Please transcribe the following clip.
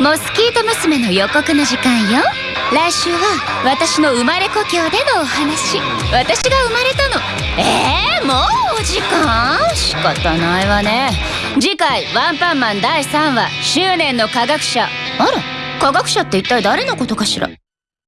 モスキート娘の予告の時間よ。来週は私の生まれ故郷でのお話。私が生まれたの。えー、もうお時間？仕方ないわね。次回「ワンパンマン」第3話「執念の科学者」あら科学者って一体誰のことかしら？